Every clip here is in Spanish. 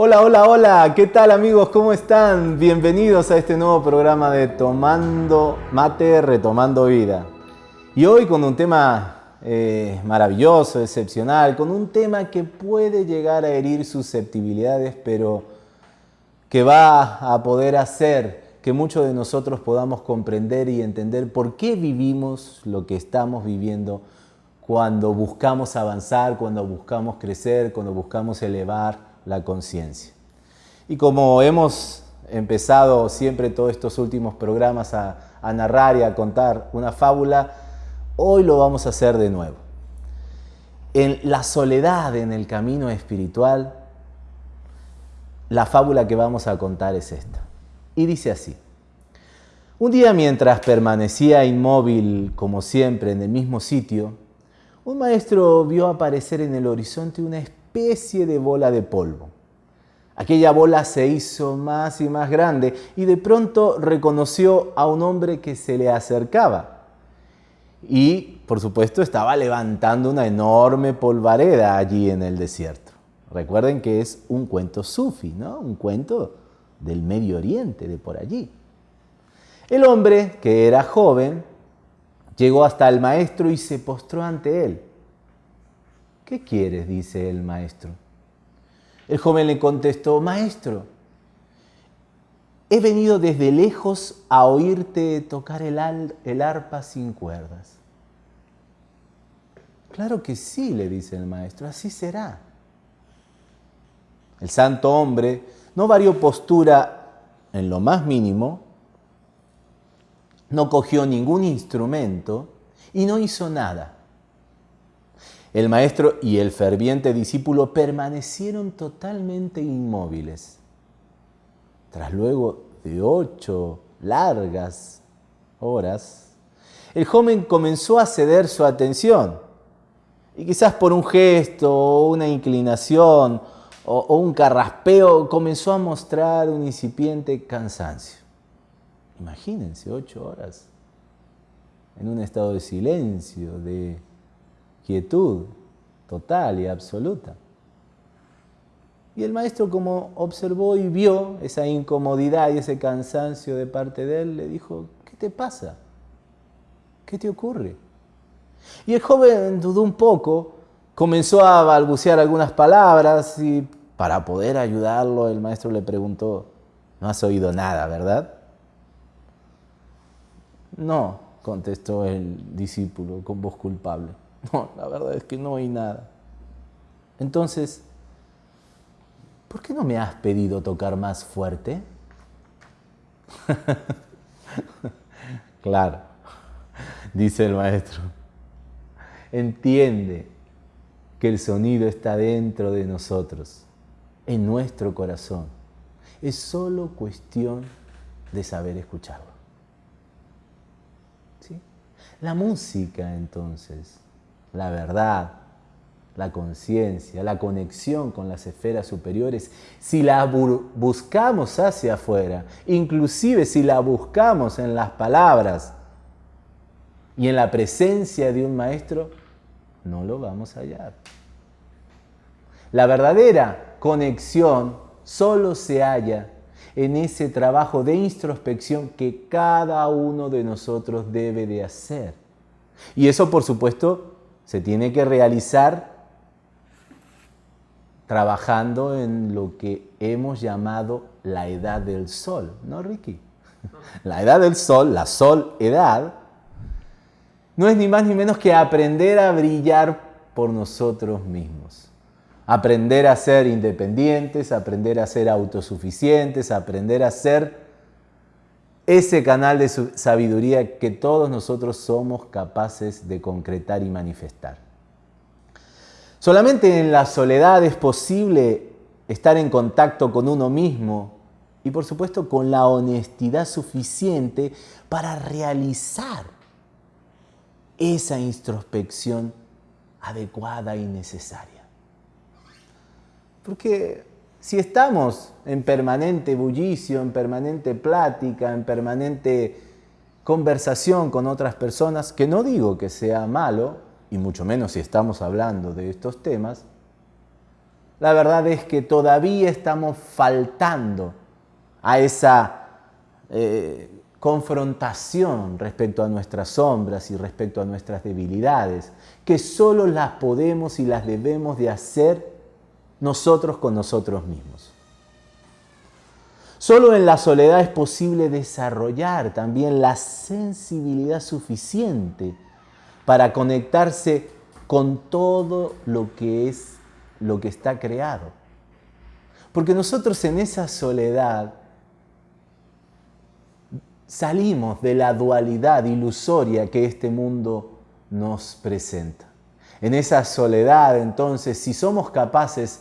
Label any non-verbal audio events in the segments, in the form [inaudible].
Hola, hola, hola, ¿qué tal amigos? ¿Cómo están? Bienvenidos a este nuevo programa de Tomando Mate, Retomando Vida. Y hoy con un tema eh, maravilloso, excepcional, con un tema que puede llegar a herir susceptibilidades, pero que va a poder hacer que muchos de nosotros podamos comprender y entender por qué vivimos lo que estamos viviendo cuando buscamos avanzar, cuando buscamos crecer, cuando buscamos elevar la conciencia. Y como hemos empezado siempre todos estos últimos programas a, narrar y a contar una fábula, hoy lo vamos a hacer de nuevo. En la soledad en el camino espiritual, la fábula que vamos a contar es esta. Y dice así. Un día mientras permanecía inmóvil, como siempre, en el mismo sitio, un maestro vio aparecer en el horizonte una especie de bola de polvo. Aquella bola se hizo más y más grande y de pronto reconoció a un hombre que se le acercaba. Y, por supuesto, estaba levantando una enorme polvareda allí en el desierto. Recuerden que es un cuento sufi, ¿no? Un cuento del Medio Oriente, de por allí. El hombre, que era joven, llegó hasta el maestro y se postró ante él. ¿Qué quieres? dice el maestro. El joven le contestó, maestro, he venido desde lejos a oírte tocar el, el arpa sin cuerdas. Claro que sí, le dice el maestro, así será. El santo hombre no varió postura en lo más mínimo, no cogió ningún instrumento y no hizo nada. El maestro y el ferviente discípulo permanecieron totalmente inmóviles. Tras luego de ocho largas horas, el joven comenzó a ceder su atención. Y quizás por un gesto o una inclinación o, o un carraspeo comenzó a mostrar un incipiente cansancio. Imagínense ocho horas en un estado de silencio, de quietud total y absoluta. Y el maestro como observó y vio esa incomodidad y ese cansancio de parte de él, le dijo, ¿qué te pasa? ¿Qué te ocurre? Y el joven dudó un poco, comenzó a balbucear algunas palabras y para poder ayudarlo el maestro le preguntó, no has oído nada, ¿verdad? No, contestó el discípulo con voz culpable. [laughs] La verdad es que no oí nada. Entonces, ¿por qué no me has pedido tocar más fuerte? [laughs] claro, dice el maestro. Entiende que el sonido está dentro de nosotros, en nuestro corazón. Es solo cuestión de saber escucharlo. ¿Sí? La música, entonces, la verdad, la conciencia, la conexión con las esferas superiores, si la buscamos hacia afuera, inclusive si la buscamos en las palabras y en la presencia de un maestro, no lo vamos a hallar. La verdadera conexión solo se halla en ese trabajo de introspección que cada uno de nosotros debe de hacer. Y eso, por supuesto, se tiene que realizar trabajando en lo que hemos llamado la edad del sol, ¿no, Ricky? La edad del sol, la sol edad, no es ni más ni menos que aprender a brillar por nosotros mismos. Aprender a ser independientes, aprender a ser autosuficientes, aprender a ser ese canal de sabiduría que todos nosotros somos capaces de concretar y manifestar. Solamente en la soledad es posible estar en contacto con uno mismo y por supuesto con la honestidad suficiente para realizar esa introspección adecuada y necesaria. Porque si estamos en permanente bullicio, en permanente plática, en permanente conversación con otras personas, que no digo que sea malo, y mucho menos si estamos hablando de estos temas, la verdad es que todavía estamos faltando a esa eh, confrontación respecto a nuestras sombras y respecto a nuestras debilidades, que solo las podemos y las debemos de hacer nosotros con nosotros mismos. Solo en la soledad es posible desarrollar también la sensibilidad suficiente para conectarse con todo lo que es lo que está creado. Porque nosotros en esa soledad salimos de la dualidad ilusoria que este mundo nos presenta. En esa soledad, entonces, si somos capaces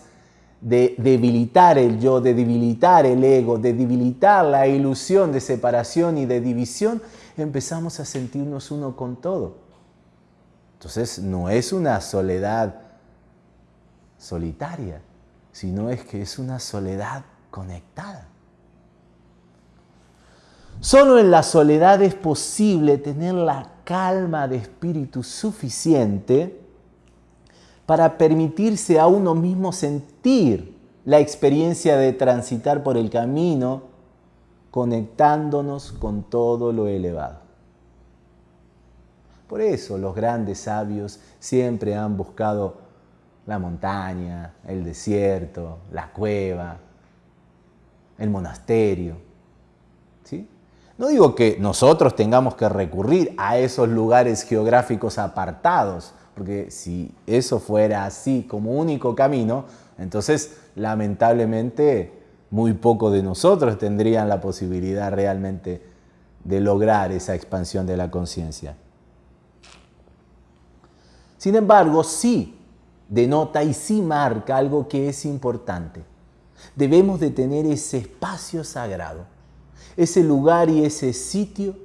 de debilitar el yo, de debilitar el ego, de debilitar la ilusión de separación y de división, empezamos a sentirnos uno con todo. Entonces no es una soledad solitaria, sino es que es una soledad conectada. Solo en la soledad es posible tener la calma de espíritu suficiente para permitirse a uno mismo sentir la experiencia de transitar por el camino conectándonos con todo lo elevado. Por eso los grandes sabios siempre han buscado la montaña, el desierto, la cueva, el monasterio. ¿sí? No digo que nosotros tengamos que recurrir a esos lugares geográficos apartados, porque si eso fuera así como único camino, entonces lamentablemente muy poco de nosotros tendrían la posibilidad realmente de lograr esa expansión de la conciencia. Sin embargo, sí denota y sí marca algo que es importante. Debemos de tener ese espacio sagrado ese lugar y ese sitio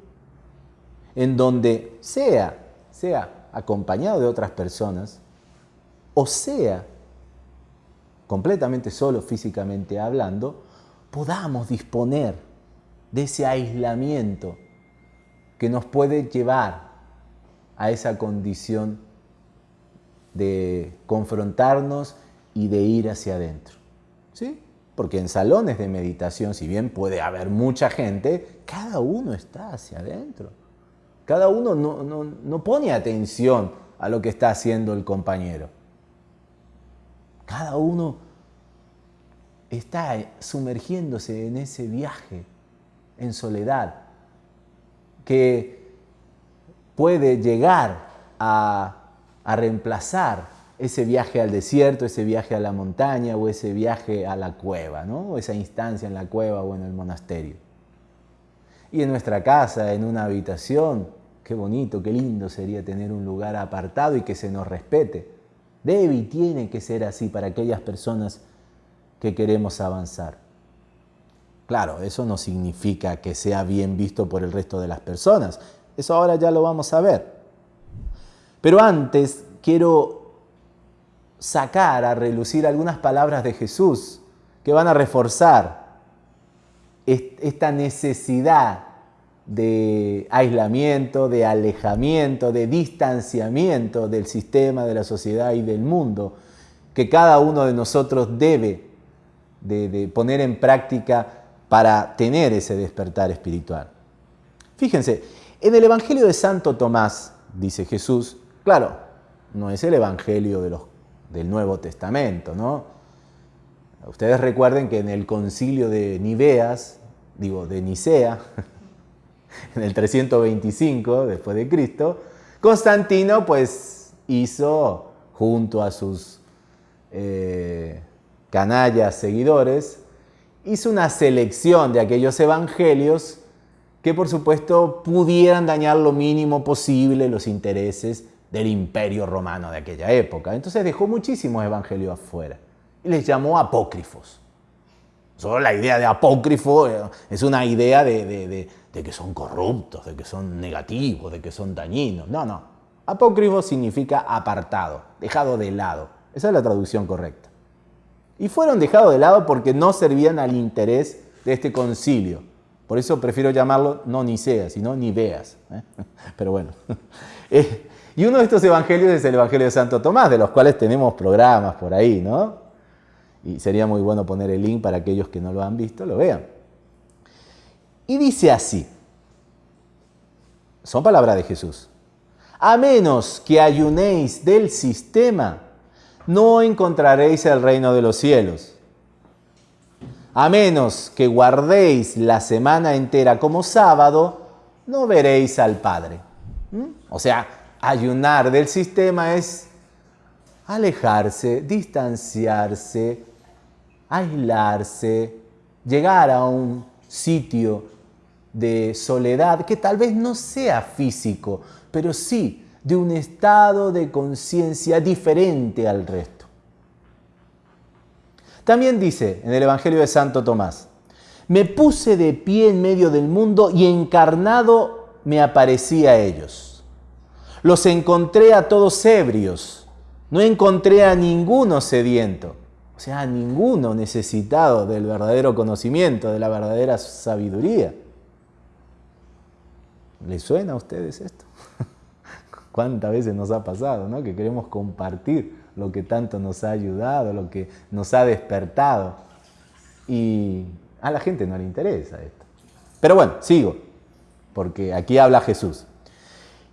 en donde sea, sea acompañado de otras personas, o sea completamente solo físicamente hablando, podamos disponer de ese aislamiento que nos puede llevar a esa condición de confrontarnos y de ir hacia adentro. ¿Sí? Porque en salones de meditación, si bien puede haber mucha gente, cada uno está hacia adentro. Cada uno no, pone atención a lo que está haciendo el compañero. Cada uno está sumergiéndose en ese viaje en soledad que puede llegar a, a reemplazar ese viaje al desierto, ese viaje a la montaña o ese viaje a la cueva, ¿no? o esa instancia en la cueva o en el monasterio. Y en nuestra casa, en una habitación, qué bonito, qué lindo sería tener un lugar apartado y que se nos respete. Debe y tiene que ser así para aquellas personas que queremos avanzar. Claro, eso no significa que sea bien visto por el resto de las personas. Eso ahora ya lo vamos a ver. Pero antes quiero sacar a relucir algunas palabras de Jesús que van a reforzar esta necesidad de aislamiento, de alejamiento, de distanciamiento del sistema, de la sociedad y del mundo, que cada uno de nosotros debe de, poner en práctica para tener ese despertar espiritual. Fíjense, en el Evangelio de Santo Tomás, dice Jesús, claro, no es el Evangelio de los del Nuevo Testamento, ¿no? Ustedes recuerden que en el concilio de Niveas, digo, de Nicea, [laughs] [laughs] en el 325 después de Cristo, Constantino pues hizo junto a sus eh, canallas seguidores, hizo una selección de aquellos evangelios que por supuesto pudieran dañar lo mínimo posible los intereses del imperio romano de aquella época. Entonces dejó muchísimos evangelios afuera y les llamó apócrifos. Solo la idea de apócrifo eh, es una idea de, que son corruptos, de que son negativos, de que son dañinos. No, no. Apócrifo significa apartado, dejado de lado. Esa es la traducción correcta. Y fueron dejados de lado porque no servían al interés de este concilio. Por eso prefiero llamarlo no Nicea, sino Niveas. ¿eh? [laughs] Pero bueno. [laughs] Eh, y uno de estos evangelios es el Evangelio de Santo Tomás, de los cuales tenemos programas por ahí, ¿no? Y sería muy bueno poner el link para aquellos que no lo han visto, lo vean. Y dice así, son palabras de Jesús, a menos que ayunéis del sistema, no encontraréis el reino de los cielos. A menos que guardéis la semana entera como sábado, no veréis al Padre. ¿Mm? O sea, ayunar del sistema es alejarse, distanciarse, aislarse, llegar a un sitio de soledad que tal vez no sea físico, pero sí de un estado de conciencia diferente al resto. También dice en el Evangelio de Santo Tomás, me puse de pie en medio del mundo y encarnado me aparecí a ellos. Los encontré a todos ebrios, no encontré a ninguno sediento sea, ninguno necesitado del verdadero conocimiento, de la verdadera sabiduría. ¿Les suena a ustedes esto? [laughs] ¿Cuántas veces nos ha pasado, no? Que queremos compartir lo que tanto nos ha ayudado, lo que nos ha despertado. Y a la gente no le interesa esto. Pero bueno, sigo, porque aquí habla Jesús.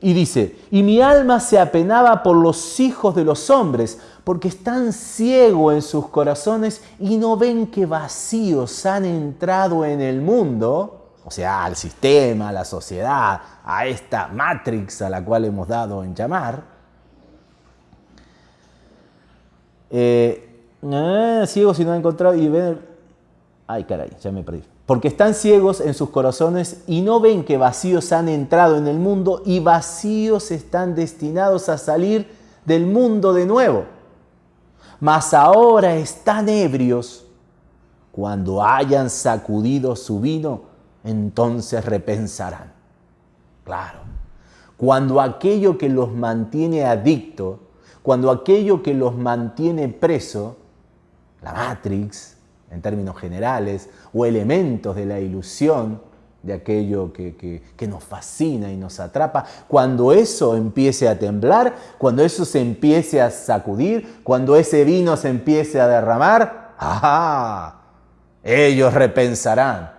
Y dice, y mi alma se apenaba por los hijos de los hombres, porque están ciegos en sus corazones y no ven que vacíos han entrado en el mundo, o sea, al sistema, a la sociedad, a esta matrix a la cual hemos dado en llamar. Eh, eh, no han encontrado y ven... Ay, caray, ya me perdí porque están ciegos en sus corazones y no ven que vacíos han entrado en el mundo y vacíos están destinados a salir del mundo de nuevo. Mas ahora están ebrios. Cuando hayan sacudido su vino, entonces repensarán. Claro, cuando aquello que los mantiene adicto, cuando aquello que los mantiene preso, la Matrix, en términos generales, o elementos de la ilusión de aquello que, nos fascina y nos atrapa, cuando eso empiece a temblar, cuando eso se empiece a sacudir, cuando ese vino se empiece a derramar, ¡ah! Ellos repensarán,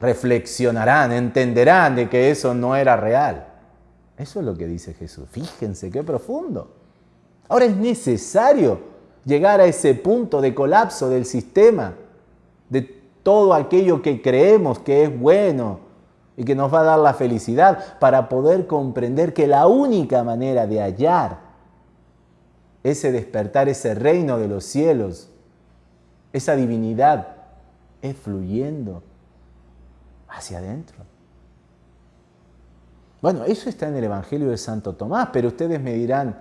reflexionarán, entenderán de que eso no era real. Eso es lo que dice Jesús. Fíjense qué profundo. Ahora es necesario llegar a ese punto de colapso del sistema, de todo aquello que creemos que es bueno y que nos va a dar la felicidad, para poder comprender que la única manera de hallar ese despertar, ese reino de los cielos, esa divinidad, es fluyendo hacia adentro. Bueno, eso está en el Evangelio de Santo Tomás, pero ustedes me dirán,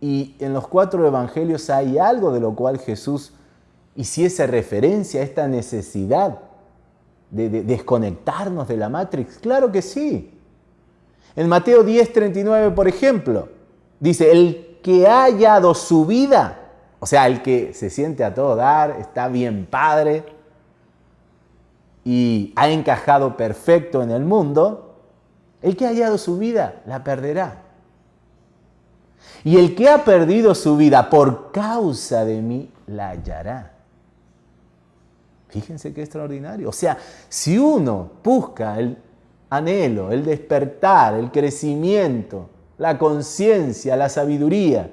y en los cuatro evangelios hay algo de lo cual Jesús hiciese referencia a esta necesidad de, desconectarnos de la Matrix. Claro que sí. En Mateo 10:39, por ejemplo, dice, el que ha hallado su vida, o sea, el que se siente a todo dar, está bien padre y ha encajado perfecto en el mundo, el que ha hallado su vida la perderá. Y el que ha perdido su vida por causa de mí, la hallará. Fíjense qué extraordinario. O sea, si uno busca el anhelo, el despertar, el crecimiento, la conciencia, la sabiduría,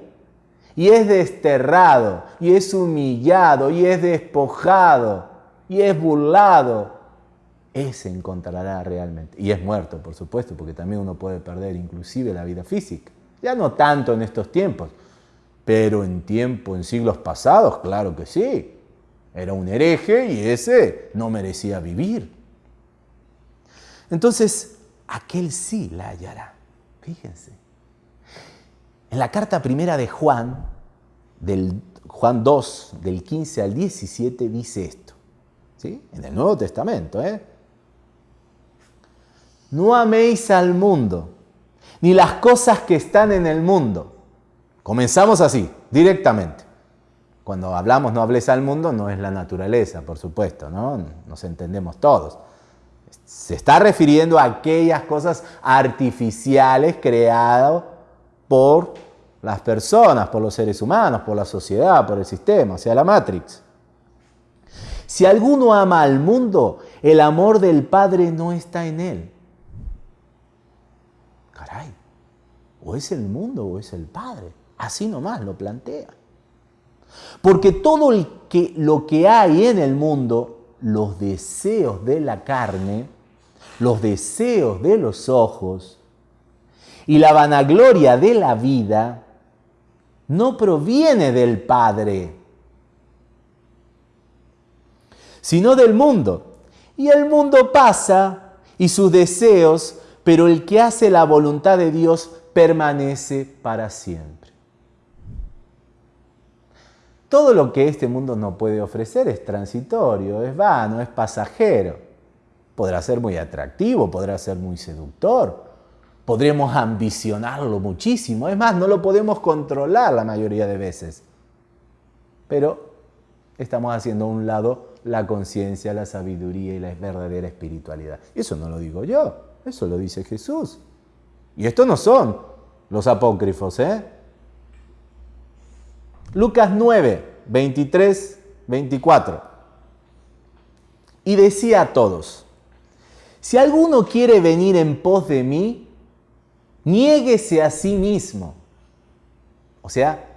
y es desterrado, y es humillado, y es despojado, y es burlado, ese encontrará realmente. Y es muerto, por supuesto, porque también uno puede perder inclusive la vida física. Ya no tanto en estos tiempos, pero en tiempo, en siglos pasados, claro que sí. Era un hereje y ese no merecía vivir. Entonces, aquel sí la hallará. Fíjense. En la carta primera de Juan, del Juan 2, del 15 al 17, dice esto. ¿sí? En el Nuevo Testamento. ¿eh? No améis al mundo ni las cosas que están en el mundo. Comenzamos así, directamente. Cuando hablamos no hables al mundo, no es la naturaleza, por supuesto, ¿no? Nos entendemos todos. Se está refiriendo a aquellas cosas artificiales creadas por las personas, por los seres humanos, por la sociedad, por el sistema, o sea, la Matrix. Si alguno ama al mundo, el amor del Padre no está en él. Caray, o es el mundo o es el Padre. Así nomás lo plantea. Porque todo lo que hay en el mundo, los deseos de la carne, los deseos de los ojos y la vanagloria de la vida, no proviene del Padre, sino del mundo. Y el mundo pasa y sus deseos, pero el que hace la voluntad de Dios permanece para siempre. Todo lo que este mundo no puede ofrecer es transitorio, es vano, es pasajero. Podrá ser muy atractivo, podrá ser muy seductor, podremos ambicionarlo muchísimo, es más, no lo podemos controlar la mayoría de veces. Pero estamos haciendo a un lado la conciencia, la sabiduría y la verdadera espiritualidad. Eso no lo digo yo, eso lo dice Jesús. Y estos no son los apócrifos, ¿eh? Lucas 9, 23, 24. Y decía a todos, si alguno quiere venir en pos de mí, niéguese a sí mismo. O sea,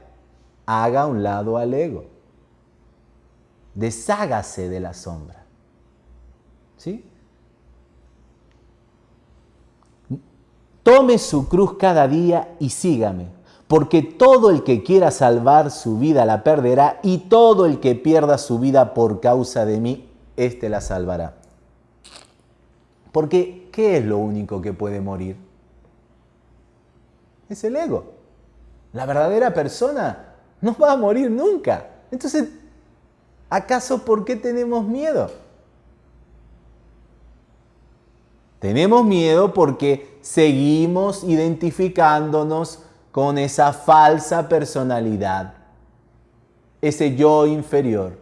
haga un lado al ego deshágase de la sombra. ¿Sí? Tome su cruz cada día y sígame, porque todo el que quiera salvar su vida la perderá y todo el que pierda su vida por causa de mí, éste la salvará. Porque, ¿qué es lo único que puede morir? Es el ego. La verdadera persona no va a morir nunca. Entonces, ¿Acaso por qué tenemos miedo? Tenemos miedo porque seguimos identificándonos con esa falsa personalidad, ese yo inferior.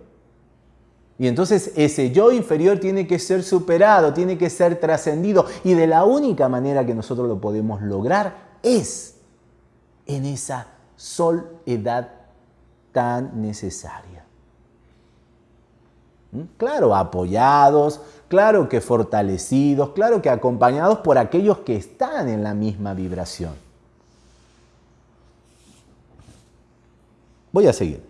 Y entonces ese yo inferior tiene que ser superado, tiene que ser trascendido. Y de la única manera que nosotros lo podemos lograr es en esa soledad tan necesaria. Claro, apoyados, claro que fortalecidos, claro que acompañados por aquellos que están en la misma vibración. Voy a seguir.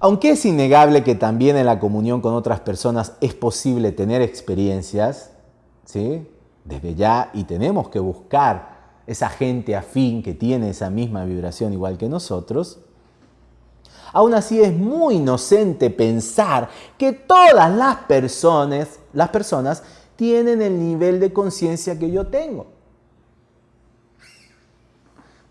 Aunque es innegable que también en la comunión con otras personas es posible tener experiencias, ¿sí? desde ya, y tenemos que buscar esa gente afín que tiene esa misma vibración igual que nosotros, Aún así es muy inocente pensar que todas las personas, las personas tienen el nivel de conciencia que yo tengo.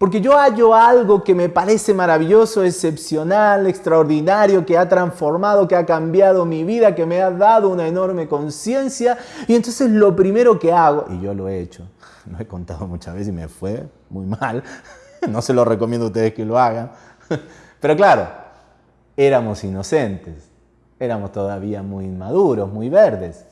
Porque yo hallo algo que me parece maravilloso, excepcional, extraordinario, que ha transformado, que ha cambiado mi vida, que me ha dado una enorme conciencia. Y entonces lo primero que hago, y yo lo he hecho, [laughs] lo he contado muchas veces y me fue muy mal, [laughs] no se lo recomiendo a ustedes que lo hagan, [laughs] pero claro, éramos inocentes, éramos todavía muy inmaduros, muy verdes.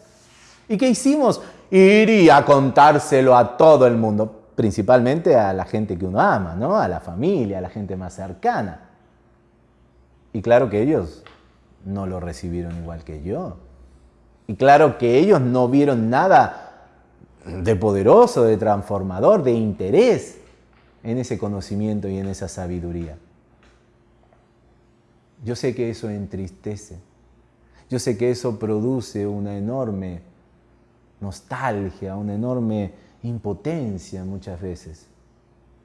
¿Y qué hicimos? Ir a contárselo a todo el mundo, principalmente a la gente que uno ama, ¿no? a la familia, a la gente más cercana. Y claro que ellos no lo recibieron igual que yo. Y claro que ellos no vieron nada de poderoso, de transformador, de interés en ese conocimiento y en esa sabiduría. Yo sé que eso entristece. Yo sé que eso produce una enorme nostalgia, una enorme impotencia muchas veces.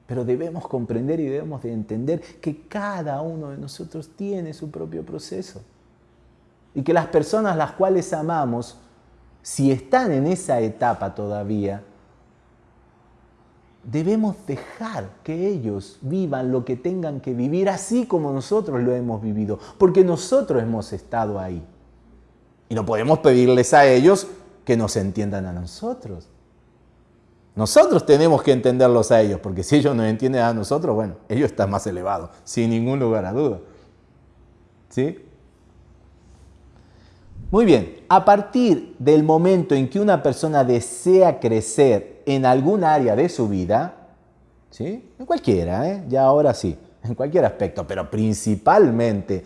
Pero debemos comprender y debemos de entender que cada uno de nosotros tiene su propio proceso. Y que las personas las cuales amamos, si están en esa etapa todavía, debemos dejar que ellos vivan lo que tengan que vivir así como nosotros lo hemos vivido, porque nosotros hemos estado ahí. Y no podemos pedirles a ellos que nos entiendan a nosotros. Nosotros tenemos que entenderlos a ellos, porque si ellos nos entienden a nosotros, bueno, ellos están más elevados, sin ningún lugar a duda. ¿Sí? Muy bien, a partir del momento en que una persona desea crecer en algún área de su vida, ¿sí? en cualquiera, ¿eh? ya ahora sí, en cualquier aspecto, pero principalmente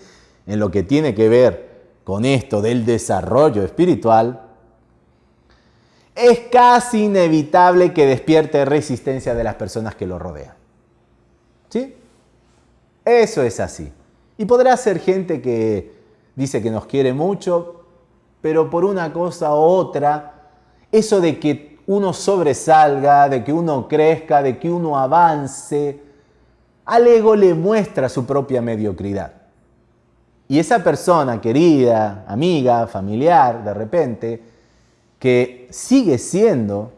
en lo que tiene que ver con esto del desarrollo espiritual, es casi inevitable que despierte resistencia de las personas que lo rodean. ¿Sí? Eso es así. Y podrá ser gente que dice que nos quiere mucho, pero por una cosa u otra, eso de que uno sobresalga, de que uno crezca, de que uno avance, al ego le muestra su propia mediocridad. Y esa persona querida, amiga, familiar, de repente, que sigue siendo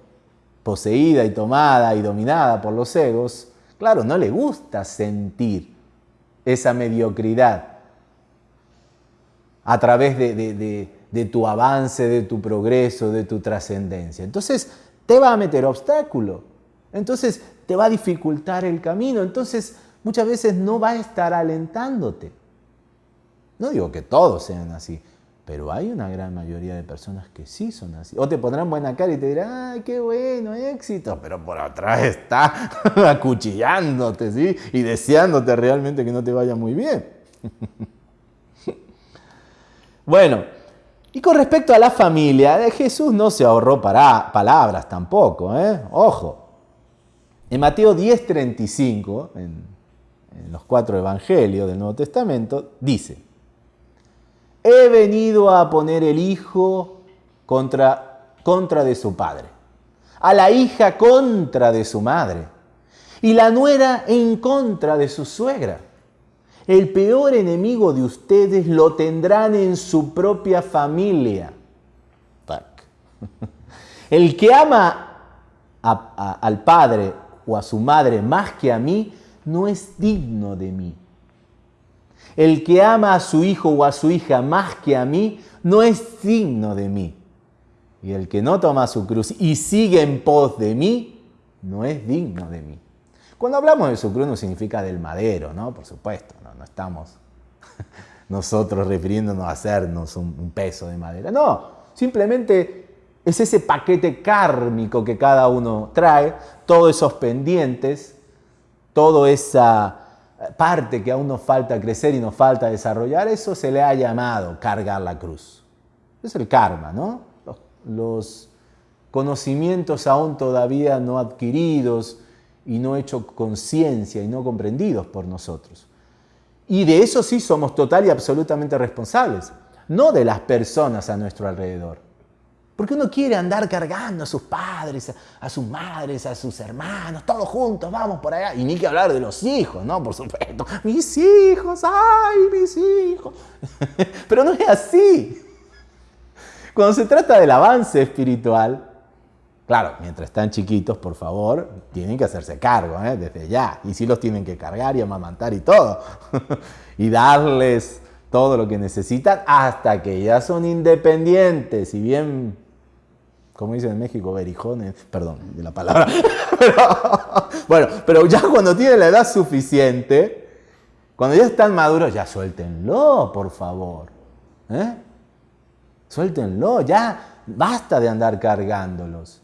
poseída y tomada y dominada por los egos, claro, no le gusta sentir esa mediocridad a través de, tu avance, de tu progreso, de tu trascendencia. Entonces te va a meter obstáculo, entonces te va a dificultar el camino, entonces muchas veces no va a estar alentándote. No digo que todos sean así, pero hay una gran mayoría de personas que sí son así. O te pondrán buena cara y te dirán, ¡ay, qué bueno, éxito! Pero por atrás está [laughs] acuchillándote, ¿sí? Y deseándote realmente que no te vaya muy bien. [laughs] bueno, y con respecto a la familia, Jesús no se ahorró para palabras tampoco, ¿eh? Ojo. En Mateo 10:35, en, en los cuatro evangelios del Nuevo Testamento, dice, he venido a poner el hijo contra, contra de su padre, a la hija contra de su madre y la nuera en contra de su suegra. El peor enemigo de ustedes lo tendrán en su propia familia. [laughs] El que ama al padre o a su madre más que a mí, no es digno de mí. El que ama a su hijo o a su hija más que a mí, no es digno de mí. Y el que no toma su cruz y sigue en pos de mí, no es digno de mí. Cuando hablamos de su cruz no significa del madero, ¿no? Por supuesto, no, estamos [laughs] nosotros refiriéndonos a hacernos un, peso de madera. No, simplemente es ese paquete kármico que cada uno trae, todos esos pendientes, toda esa parte que aún nos falta crecer y nos falta desarrollar, eso se le ha llamado cargar la cruz. Es el karma, ¿no? Los, conocimientos aún todavía no adquiridos y no hechos conciencia y no comprendidos por nosotros. Y de eso sí somos total y absolutamente responsables, no de las personas a nuestro alrededor. Porque uno quiere andar cargando a sus padres, a sus madres, a sus hermanos, todos juntos, vamos por allá. Y ni que hablar de los hijos, ¿no? Por supuesto. Mis hijos, ay, mis hijos. [laughs] Pero no es así. Cuando se trata del avance espiritual, claro, mientras están chiquitos, por favor, tienen que hacerse cargo, ¿eh? desde ya. Y sí los tienen que cargar y amamantar y todo. [laughs] y darles todo lo que necesitan hasta que ya son independientes y bien como dicen en México, berijones, perdón de la palabra. [laughs] bueno, pero ya cuando tienen la edad suficiente, cuando ya están maduros, ya suéltenlo, por favor. ¿Eh? Suéltenlo, ya basta de andar cargándolos.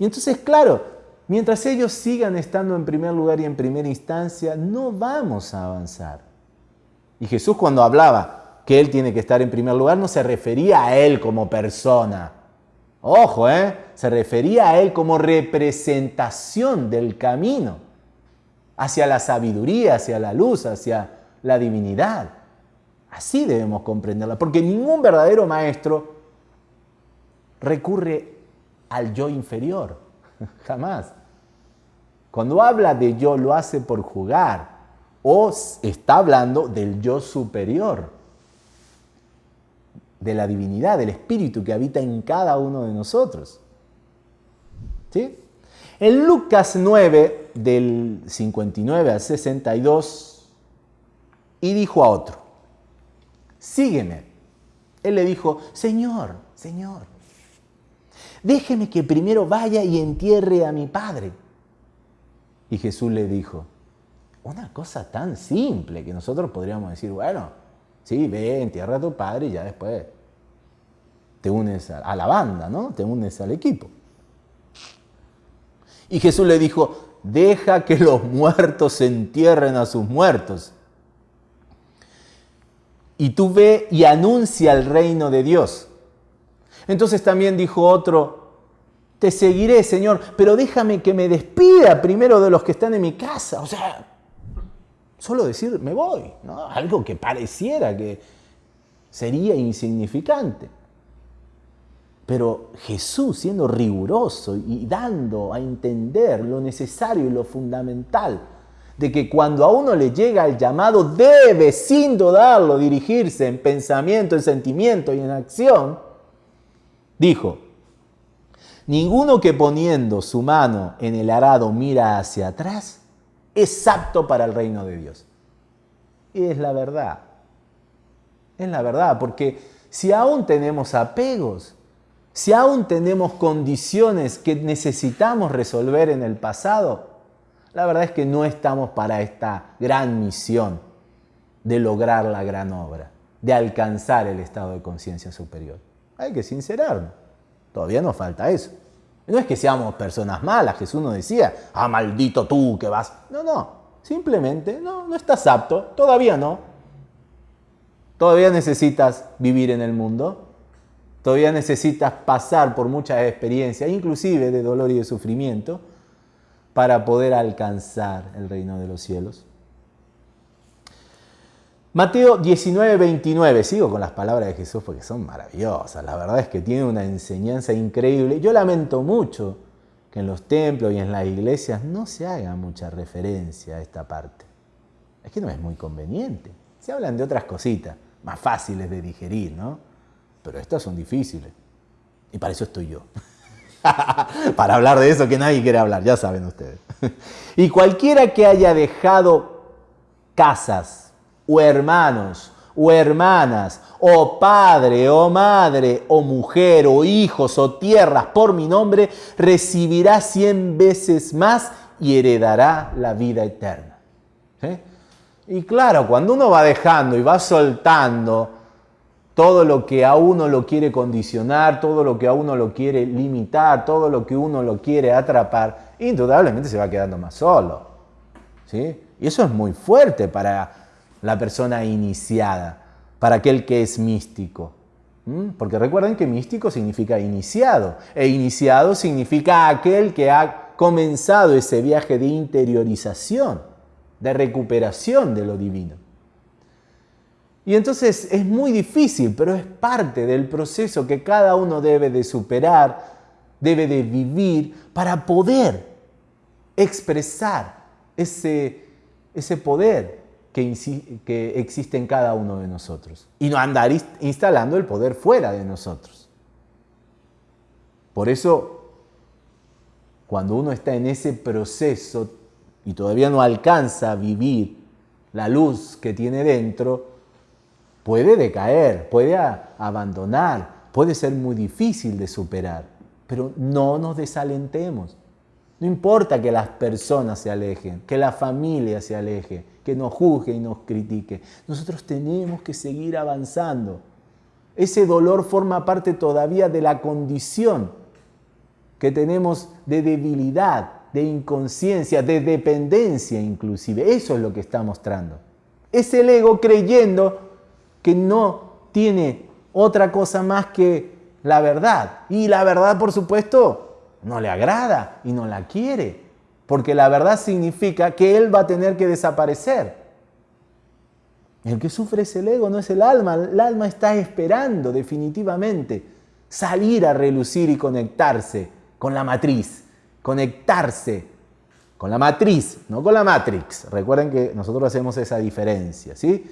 Y entonces, claro, mientras ellos sigan estando en primer lugar y en primera instancia, no vamos a avanzar. Y Jesús cuando hablaba que Él tiene que estar en primer lugar, no se refería a Él como persona, Ojo, ¿eh? se refería a él como representación del camino hacia la sabiduría, hacia la luz, hacia la divinidad. Así debemos comprenderla, porque ningún verdadero maestro recurre al yo inferior, jamás. Cuando habla de yo lo hace por jugar o está hablando del yo superior de la divinidad, del Espíritu que habita en cada uno de nosotros. ¿Sí? En Lucas 9, del 59 al 62, y dijo a otro, sígueme. Él le dijo, Señor, Señor, déjeme que primero vaya y entierre a mi padre. Y Jesús le dijo, una cosa tan simple que nosotros podríamos decir, bueno, Sí, ve, entierra a tu padre y ya después te unes a, la banda, ¿no? Te unes al equipo. Y Jesús le dijo, deja que los muertos entierren a sus muertos. y tú ve y anuncia el reino de Dios. Entonces también dijo otro, te seguiré, Señor, pero déjame que me despida primero de los que están en mi casa. O sea, solo decir, me voy, ¿no? Algo que pareciera que sería insignificante. Pero Jesús, siendo riguroso y dando a entender lo necesario y lo fundamental, de que cuando a uno le llega el llamado debe sin dudarlo dirigirse en pensamiento, en sentimiento y en acción, dijo, ninguno que poniendo su mano en el arado mira hacia atrás es apto para el reino de Dios. Y es la verdad, es la verdad, porque si aún tenemos apegos, si aún tenemos condiciones que necesitamos resolver en el pasado, la verdad es que no estamos para esta gran misión de lograr la gran obra, de alcanzar el estado de conciencia superior. Hay que sincerarnos. Todavía nos falta eso. No es que seamos personas malas, Jesús nos decía, ah, maldito tú que vas. No, no, simplemente no, no estás apto, todavía no. Todavía necesitas vivir en el mundo, todavía necesitas pasar por muchas experiencias, inclusive de dolor y de sufrimiento, para poder alcanzar el reino de los cielos. Mateo 19, 29, sigo con las palabras de Jesús porque son maravillosas, la verdad es que tiene una enseñanza increíble. Yo lamento mucho que en los templos y en las iglesias no se haga mucha referencia a esta parte. Es que no es muy conveniente. Se hablan de otras cositas, más fáciles de digerir, ¿no? Pero estas son difíciles. Y para eso estoy yo. [laughs] para hablar de eso que nadie quiere hablar, ya saben ustedes. [laughs] y cualquiera que haya dejado casas o hermanos o hermanas o padre o madre o mujer o hijos o tierras por mi nombre, recibirá cien veces más y heredará la vida eterna. Y claro, cuando uno va dejando y va soltando, todo lo que a uno lo quiere condicionar, todo lo que a uno lo quiere limitar, todo lo que uno lo quiere atrapar, indudablemente se va quedando más solo. ¿sí? Y eso es muy fuerte para la persona iniciada, para aquel que es místico. Porque recuerden que místico significa iniciado, e iniciado significa aquel que ha comenzado ese viaje de interiorización, de recuperación de lo divino. Y entonces es muy difícil, pero es parte del proceso que cada uno debe de superar, debe de vivir para poder expresar ese, ese poder que, que existe en cada uno de nosotros y no andar instalando el poder fuera de nosotros. Por eso, cuando uno está en ese proceso y todavía no alcanza a vivir la luz que tiene dentro, puede decaer, puede abandonar, puede ser muy difícil de superar, pero no nos desalentemos. No importa que las personas se alejen, que la familia se aleje, que nos juzgue y nos critique. Nosotros tenemos que seguir avanzando. Ese dolor forma parte todavía de la condición que tenemos de debilidad, de inconsciencia, de dependencia inclusive. Eso es lo que está mostrando. Es el ego creyendo que no tiene otra cosa más que la verdad. Y la verdad, por supuesto, no le agrada y no la quiere, porque la verdad significa que él va a tener que desaparecer. El que sufre es el ego, no es el alma. El alma está esperando definitivamente salir a relucir y conectarse con la matriz, conectarse con la matriz, no con la matrix. Recuerden que nosotros hacemos esa diferencia, ¿sí?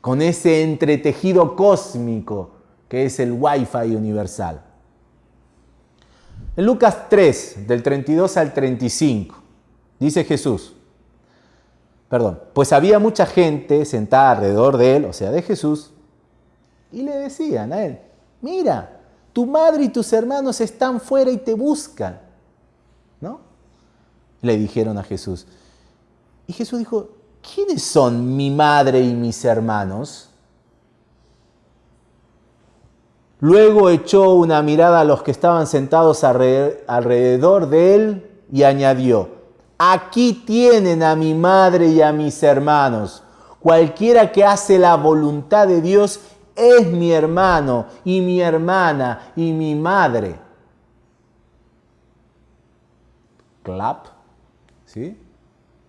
con ese entretejido cósmico que es el Wi-Fi universal. En Lucas 3, del 32 al 35, dice Jesús, perdón, pues había mucha gente sentada alrededor de él, o sea, de Jesús, y le decían a él, mira, tu madre y tus hermanos están fuera y te buscan. ¿No? Le dijeron a Jesús. Y Jesús dijo, ¿quiénes son mi madre y mis hermanos? Luego echó una mirada a los que estaban sentados alrededor de él y añadió, aquí tienen a mi madre y a mis hermanos. Cualquiera que hace la voluntad de Dios es mi hermano y mi hermana y mi madre. Clap, ¿sí?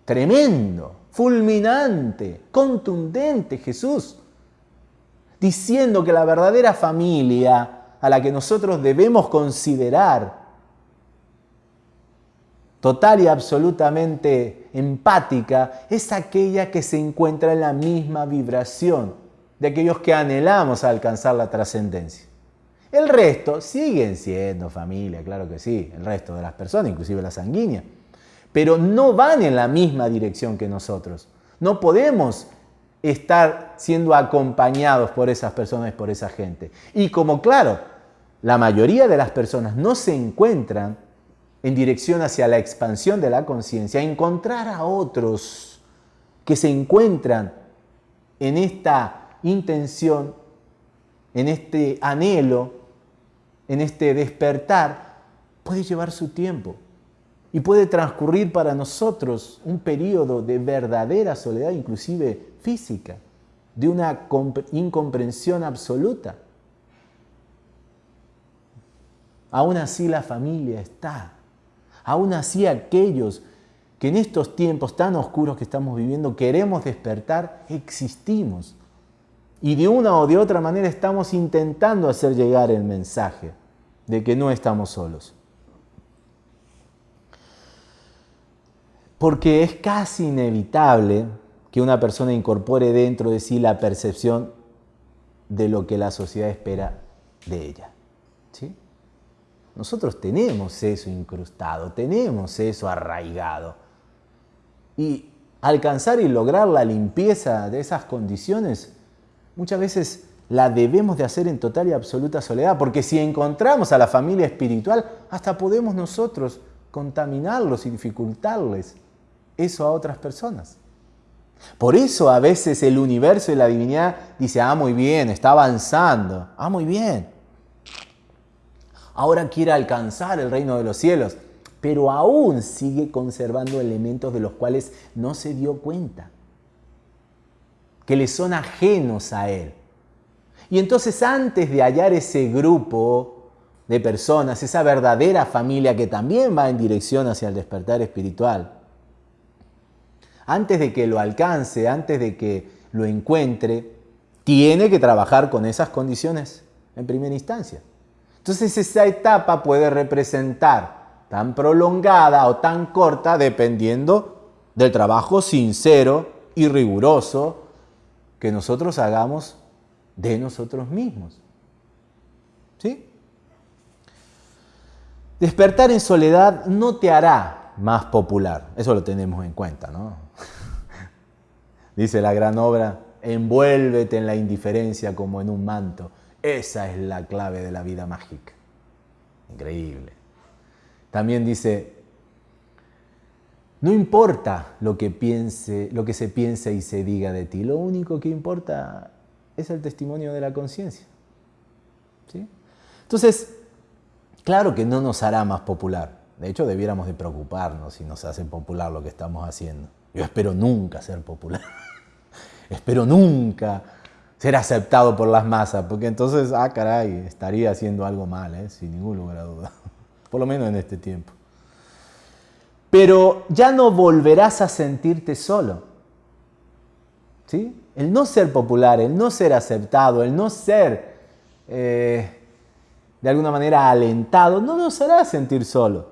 Tremendo, fulminante, contundente Jesús, diciendo que la verdadera familia a la que nosotros debemos considerar total y absolutamente empática es aquella que se encuentra en la misma vibración de aquellos que anhelamos alcanzar la trascendencia. El resto siguen siendo familia, claro que sí, el resto de las personas, inclusive la sanguínea, pero no van en la misma dirección que nosotros. No podemos estar siendo acompañados por esas personas, por esa gente. Y como claro, la mayoría de las personas no se encuentran en dirección hacia la expansión de la conciencia, encontrar a otros que se encuentran en esta intención, en este anhelo, en este despertar, puede llevar su tiempo y puede transcurrir para nosotros un periodo de verdadera soledad, inclusive física, de una incomprensión absoluta. Aún así la familia está. Aún así aquellos que en estos tiempos tan oscuros que estamos viviendo queremos despertar, existimos. Y de una o de otra manera estamos intentando hacer llegar el mensaje de que no estamos solos. Porque es casi inevitable que una persona incorpore dentro de sí la percepción de lo que la sociedad espera de ella. ¿sí? Nosotros tenemos eso incrustado, tenemos eso arraigado. Y alcanzar y lograr la limpieza de esas condiciones, muchas veces la debemos de hacer en total y absoluta soledad, porque si encontramos a la familia espiritual, hasta podemos nosotros contaminarlos y dificultarles eso a otras personas. Por eso a veces el universo y la divinidad dice, ah, muy bien, está avanzando, ah, muy bien. Ahora quiere alcanzar el reino de los cielos, pero aún sigue conservando elementos de los cuales no se dio cuenta, que le son ajenos a él. Y entonces antes de hallar ese grupo de personas, esa verdadera familia que también va en dirección hacia el despertar espiritual, antes de que lo alcance, antes de que lo encuentre, tiene que trabajar con esas condiciones en primera instancia. Entonces esa etapa puede representar tan prolongada o tan corta dependiendo del trabajo sincero y riguroso que nosotros hagamos de nosotros mismos. ¿Sí? Despertar en soledad no te hará más popular, eso lo tenemos en cuenta, ¿no? Dice la gran obra, envuélvete en la indiferencia como en un manto. Esa es la clave de la vida mágica. Increíble. También dice, no importa lo que, piense, lo que se piense y se diga de ti, lo único que importa es el testimonio de la conciencia. ¿Sí? Entonces, claro que no nos hará más popular. De hecho, debiéramos de preocuparnos si nos hace popular lo que estamos haciendo. Yo espero nunca ser popular. [laughs] espero nunca ser aceptado por las masas, porque entonces, ah, caray, estaría haciendo algo mal, ¿eh? sin ningún lugar a duda. [laughs] Por lo menos en este tiempo. Pero ya no volverás a sentirte solo. ¿Sí? El no ser popular, el no ser aceptado, el no ser eh, de alguna manera alentado, no nos hará sentir solo.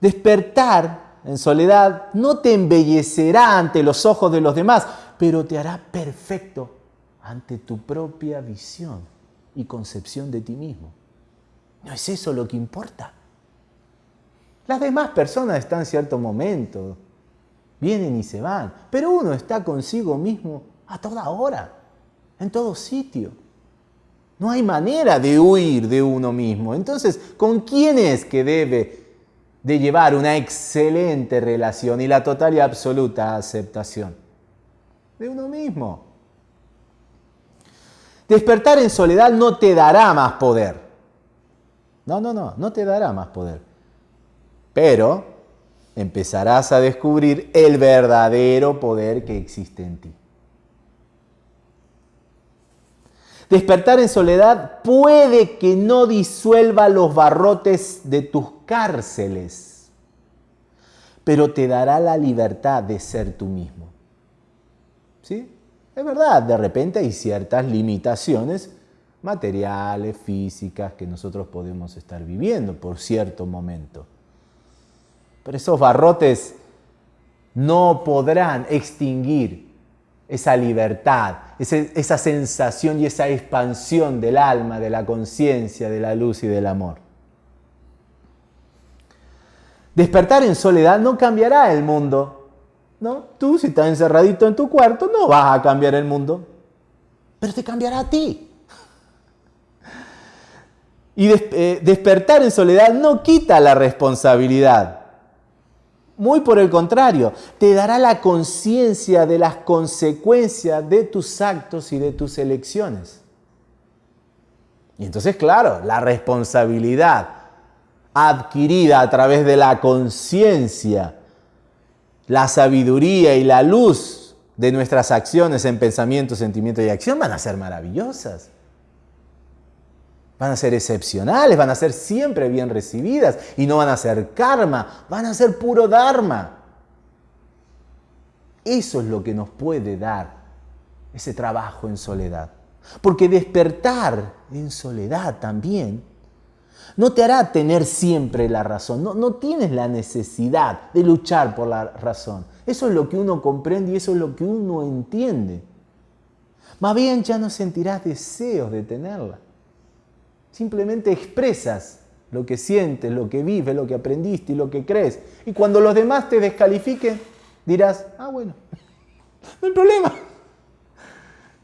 Despertar en soledad no te embellecerá ante los ojos de los demás, pero te hará perfecto ante tu propia visión y concepción de ti mismo. ¿No es eso lo que importa? Las demás personas están en cierto momento, vienen y se van, pero uno está consigo mismo a toda hora, en todo sitio. No hay manera de huir de uno mismo. Entonces, ¿con quién es que debe de llevar una excelente relación y la total y absoluta aceptación? De uno mismo. Despertar en soledad no te dará más poder. No, no, no, no te dará más poder. Pero empezarás a descubrir el verdadero poder que existe en ti. Despertar en soledad puede que no disuelva los barrotes de tus cárceles, pero te dará la libertad de ser tú mismo. ¿Sí? Es verdad, de repente hay ciertas limitaciones materiales, físicas, que nosotros podemos estar viviendo por cierto momento. Pero esos barrotes no podrán extinguir esa libertad, esa sensación y esa expansión del alma, de la conciencia, de la luz y del amor. Despertar en soledad no cambiará el mundo. ¿No? Tú, si estás encerradito en tu cuarto, no vas a cambiar el mundo. Pero te cambiará a ti. [laughs] Y eh, despertar en soledad no quita la responsabilidad. Muy por el contrario, te dará la conciencia de las consecuencias de tus actos y de tus elecciones. Y entonces, claro, la responsabilidad adquirida a través de la conciencia, la sabiduría y la luz de nuestras acciones en pensamiento, sentimiento y acción van a ser maravillosas van a ser excepcionales, van a ser siempre bien recibidas y no van a ser karma, van a ser puro dharma. Eso es lo que nos puede dar ese trabajo en soledad. Porque despertar en soledad también no te hará tener siempre la razón, no, no tienes la necesidad de luchar por la razón. Eso es lo que uno comprende y eso es lo que uno entiende. Más bien ya no sentirás deseos de tenerla. Simplemente expresas lo que sientes, lo que vives, lo que aprendiste y lo que crees. Y cuando los demás te descalifiquen, dirás, ah, bueno, [laughs] no hay problema.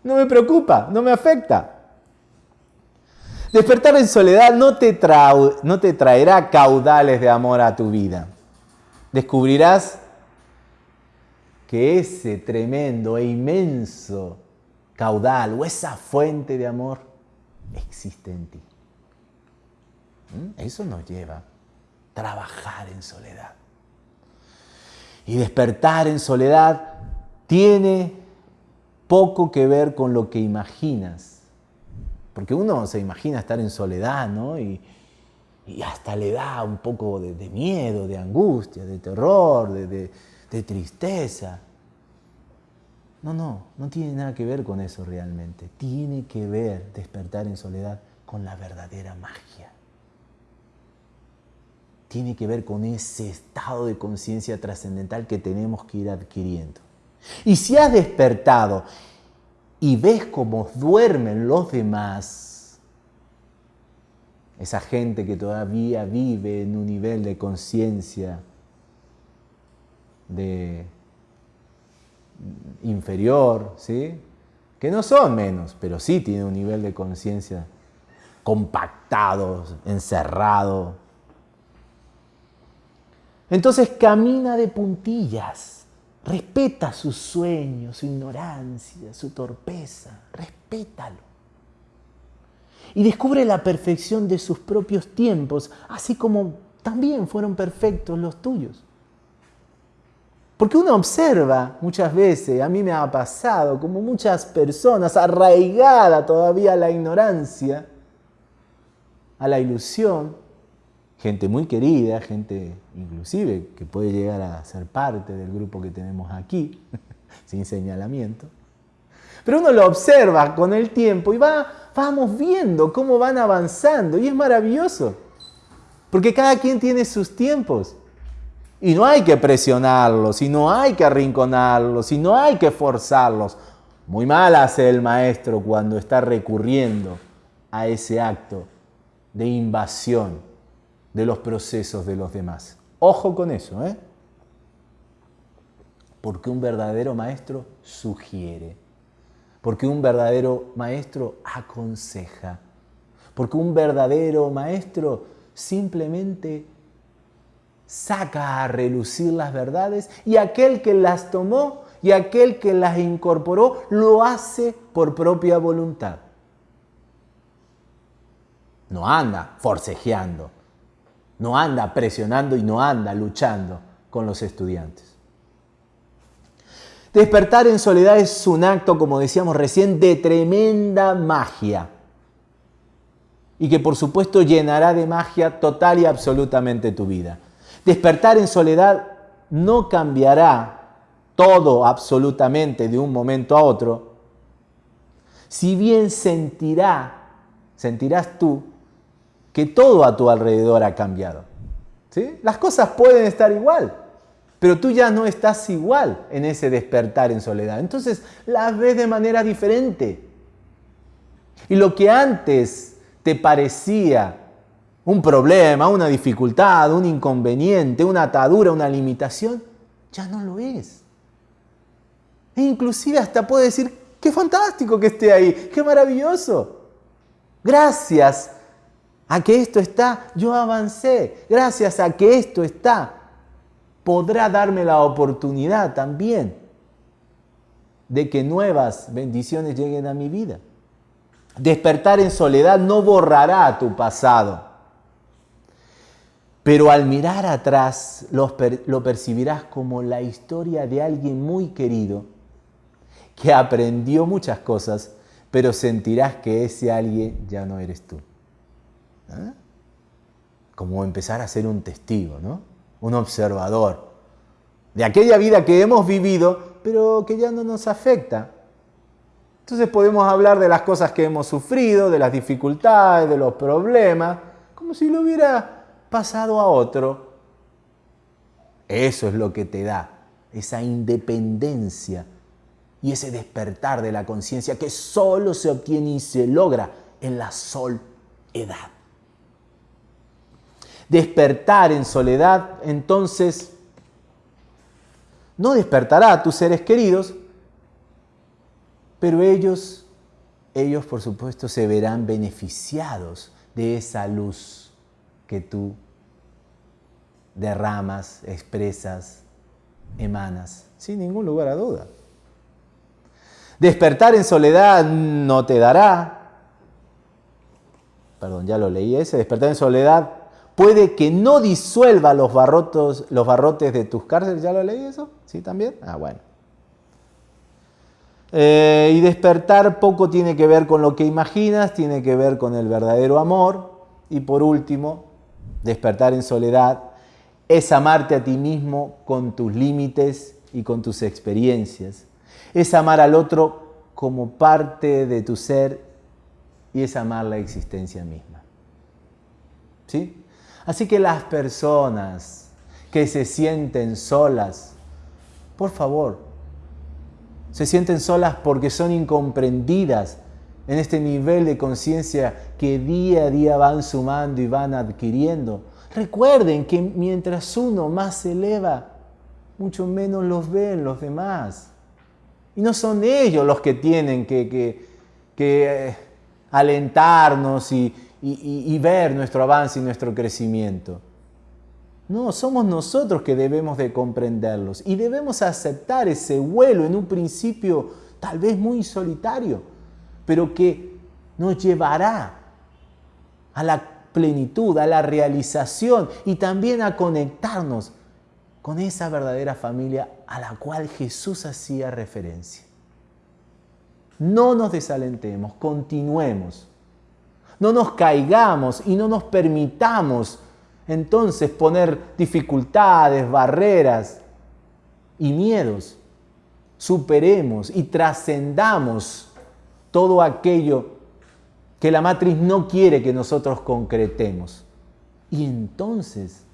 No me preocupa, no me afecta. Despertar en soledad no te, traerá caudales de amor a tu vida. Descubrirás que ese tremendo e inmenso caudal o esa fuente de amor existe en ti. ¿Mm? Eso nos lleva a trabajar en soledad. Y despertar en soledad tiene poco que ver con lo que imaginas. Porque uno se imagina estar en soledad, ¿no? Y, hasta le da un poco de, miedo, de angustia, de terror, de, de tristeza. No, no, no tiene nada que ver con eso realmente. Tiene que ver despertar en soledad con la verdadera magia tiene que ver con ese estado de conciencia trascendental que tenemos que ir adquiriendo. Y si has despertado y ves cómo duermen los demás, esa gente que todavía vive en un nivel de conciencia de inferior, ¿sí? que no son menos, pero sí tienen un nivel de conciencia compactado, encerrado, entonces camina de puntillas, respeta sus sueños, su ignorancia, su torpeza, respétalo. Y descubre la perfección de sus propios tiempos, así como también fueron perfectos los tuyos. Porque uno observa muchas veces, a mí me ha pasado, como muchas personas, arraigada todavía a la ignorancia, a la ilusión, gente muy querida, gente inclusive que puede llegar a ser parte del grupo que tenemos aquí, [laughs] sin señalamiento. Pero uno lo observa con el tiempo y va, vamos viendo cómo van avanzando y es maravilloso, porque cada quien tiene sus tiempos. Y no hay que presionarlos, y no hay que arrinconarlos, y no hay que forzarlos. Muy mal hace el maestro cuando está recurriendo a ese acto de invasión de los procesos de los demás. Ojo con eso, ¿eh? Porque un verdadero maestro sugiere, porque un verdadero maestro aconseja, porque un verdadero maestro simplemente saca a relucir las verdades y aquel que las tomó y aquel que las incorporó lo hace por propia voluntad. No anda forcejeando, no anda presionando y no anda luchando con los estudiantes. Despertar en soledad es un acto, como decíamos recién, de tremenda magia. Y que por supuesto llenará de magia total y absolutamente tu vida. Despertar en soledad no cambiará todo absolutamente de un momento a otro. Si bien sentirá, sentirás tú que todo a tu alrededor ha cambiado. ¿Sí? Las cosas pueden estar igual, pero tú ya no estás igual en ese despertar en soledad. Entonces las ves de manera diferente. Y lo que antes te parecía un problema, una dificultad, un inconveniente, una atadura, una limitación, ya no lo es. E inclusive hasta puede decir, qué fantástico que esté ahí, qué maravilloso. Gracias a que esto está, yo avancé. Gracias a que esto está, podrá darme la oportunidad también de que nuevas bendiciones lleguen a mi vida. Despertar en soledad no borrará tu pasado, pero al mirar atrás lo, percibirás como la historia de alguien muy querido que aprendió muchas cosas, pero sentirás que ese alguien ya no eres tú. ¿Ah? Como empezar a ser un testigo, ¿no? un observador de aquella vida que hemos vivido, pero que ya no nos afecta. Entonces podemos hablar de las cosas que hemos sufrido, de las dificultades, de los problemas, como si lo hubiera pasado a otro. Eso es lo que te da esa independencia y ese despertar de la conciencia que solo se obtiene y se logra en la soledad. Despertar en soledad, entonces, no despertará a tus seres queridos, pero ellos, ellos por supuesto se verán beneficiados de esa luz que tú derramas, expresas, emanas, sin ningún lugar a duda. Despertar en soledad no te dará, perdón, ya lo leí ese, despertar en soledad puede que no disuelva los, barrotes de tus cárceles, ¿ya lo leí eso? ¿Sí también? Ah, bueno. Eh, y despertar poco tiene que ver con lo que imaginas, tiene que ver con el verdadero amor. Y por último, despertar en soledad es amarte a ti mismo con tus límites y con tus experiencias es amar al otro como parte de tu ser y es amar la existencia misma. ¿Sí? Así que las personas que se sienten solas, por favor, se sienten solas porque son incomprendidas en este nivel de conciencia que día a día van sumando y van adquiriendo. Recuerden que mientras uno más se eleva, mucho menos los ven los demás. Y no son ellos los que tienen que, eh, alentarnos y, y ver nuestro avance y nuestro crecimiento. No, somos nosotros que debemos de comprenderlos y debemos aceptar ese vuelo en un principio tal vez muy solitario, pero que nos llevará a la plenitud, a la realización y también a conectarnos con esa verdadera familia a la cual Jesús hacía referencia. No nos desalentemos, continuemos. No nos caigamos y no nos permitamos entonces poner dificultades, barreras y miedos. Superemos y trascendamos todo aquello que la matriz no quiere que nosotros concretemos. Y entonces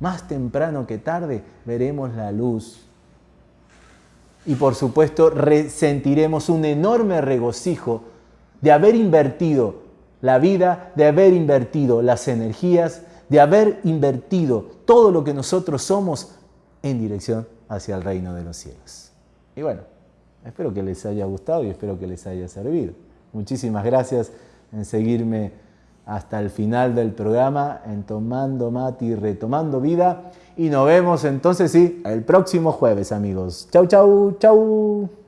más temprano que tarde veremos la luz. Y por supuesto sentiremos un enorme regocijo de haber invertido la vida, de haber invertido las energías, de haber invertido todo lo que nosotros somos en dirección hacia el reino de los cielos. Y bueno, espero que les haya gustado y espero que les haya servido. Muchísimas gracias en seguirme hasta el final del programa en Tomando Mati, Retomando Vida. Y nos vemos entonces, sí, el próximo jueves, amigos. Chau, chau, chau.